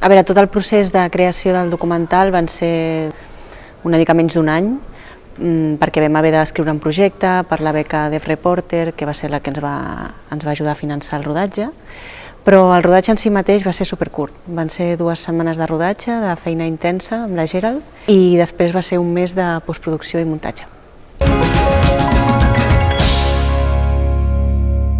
A veure, tot el procés de creació del documental van ser una mica menys d'un any, mm, perquè vam haver d'escriure un projecte per la beca Def Reporter, que va ser la que ens va, ens va ajudar a finançar el rodatge, però el rodatge en si mateix va ser supercurt. Van ser dues setmanes de rodatge, de feina intensa amb la Gerald, i després va ser un mes de postproducció i muntatge.